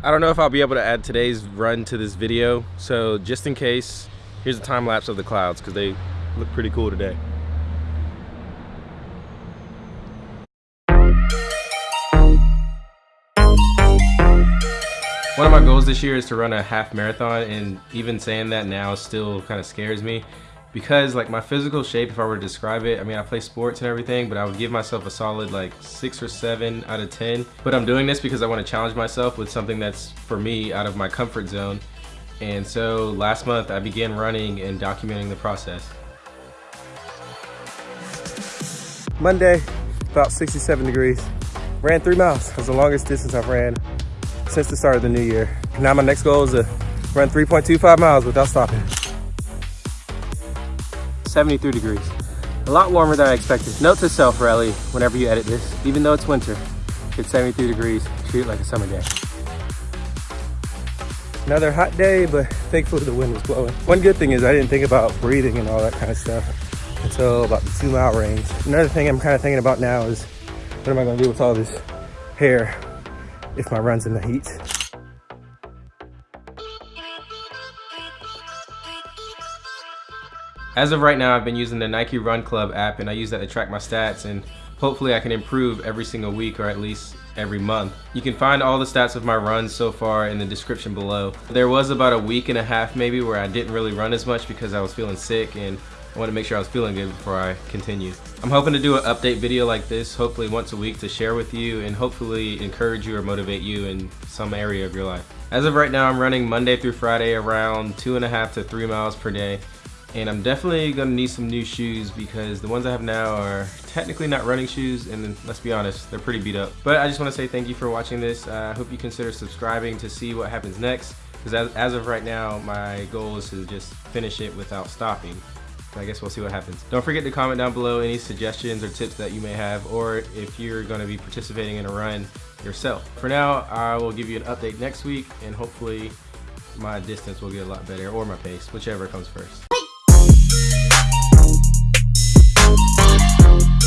I don't know if I'll be able to add today's run to this video, so just in case, here's a time lapse of the clouds because they look pretty cool today. One of my goals this year is to run a half marathon and even saying that now still kind of scares me because like my physical shape, if I were to describe it, I mean, I play sports and everything, but I would give myself a solid like six or seven out of 10. But I'm doing this because I want to challenge myself with something that's for me out of my comfort zone. And so last month I began running and documenting the process. Monday, about 67 degrees. Ran three miles. That's the longest distance I've ran since the start of the new year. Now my next goal is to run 3.25 miles without stopping. 73 degrees. A lot warmer than I expected. Note to self, Rally, whenever you edit this, even though it's winter, it's 73 degrees, treat it like a summer day. Another hot day, but thankfully the wind was blowing. One good thing is I didn't think about breathing and all that kind of stuff until about the two mile range. Another thing I'm kind of thinking about now is what am I gonna do with all this hair if my run's in the heat. As of right now, I've been using the Nike Run Club app and I use that to track my stats and hopefully I can improve every single week or at least every month. You can find all the stats of my runs so far in the description below. There was about a week and a half maybe where I didn't really run as much because I was feeling sick and I wanted to make sure I was feeling good before I continue. I'm hoping to do an update video like this, hopefully once a week to share with you and hopefully encourage you or motivate you in some area of your life. As of right now, I'm running Monday through Friday around two and a half to three miles per day. And I'm definitely gonna need some new shoes because the ones I have now are technically not running shoes and let's be honest, they're pretty beat up. But I just wanna say thank you for watching this. I uh, hope you consider subscribing to see what happens next because as, as of right now, my goal is to just finish it without stopping. I guess we'll see what happens. Don't forget to comment down below any suggestions or tips that you may have or if you're to be participating in a run yourself. For now, I will give you an update next week and hopefully my distance will get a lot better or my pace, whichever comes first. Música